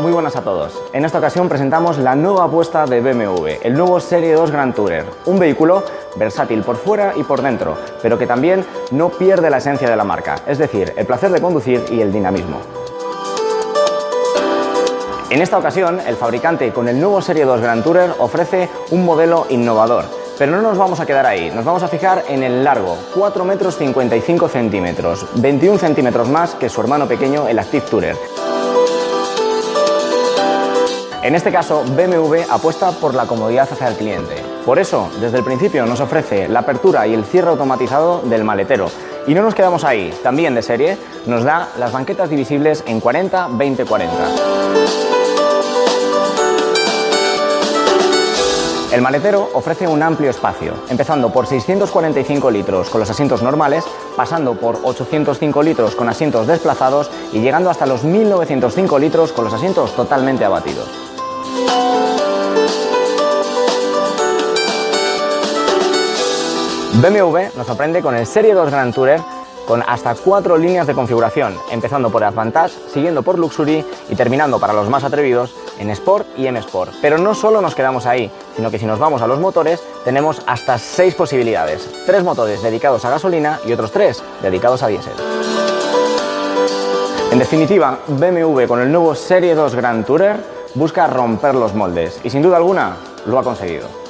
muy buenas a todos. En esta ocasión presentamos la nueva apuesta de BMW, el nuevo Serie 2 Grand Tourer, un vehículo versátil por fuera y por dentro, pero que también no pierde la esencia de la marca, es decir, el placer de conducir y el dinamismo. En esta ocasión, el fabricante con el nuevo Serie 2 Grand Tourer ofrece un modelo innovador, pero no nos vamos a quedar ahí, nos vamos a fijar en el largo, 4 metros 55 centímetros, 21 centímetros más que su hermano pequeño, el Active Tourer. En este caso, BMW apuesta por la comodidad hacia el cliente. Por eso, desde el principio nos ofrece la apertura y el cierre automatizado del maletero. Y no nos quedamos ahí, también de serie, nos da las banquetas divisibles en 40-20-40. El maletero ofrece un amplio espacio, empezando por 645 litros con los asientos normales, pasando por 805 litros con asientos desplazados y llegando hasta los 1905 litros con los asientos totalmente abatidos. BMW nos sorprende con el Serie 2 Grand Tourer con hasta cuatro líneas de configuración, empezando por Advantage, siguiendo por Luxury y terminando para los más atrevidos en Sport y M Sport. Pero no solo nos quedamos ahí, sino que si nos vamos a los motores tenemos hasta seis posibilidades. Tres motores dedicados a gasolina y otros tres dedicados a diésel. En definitiva, BMW con el nuevo Serie 2 Grand Tourer busca romper los moldes y sin duda alguna lo ha conseguido.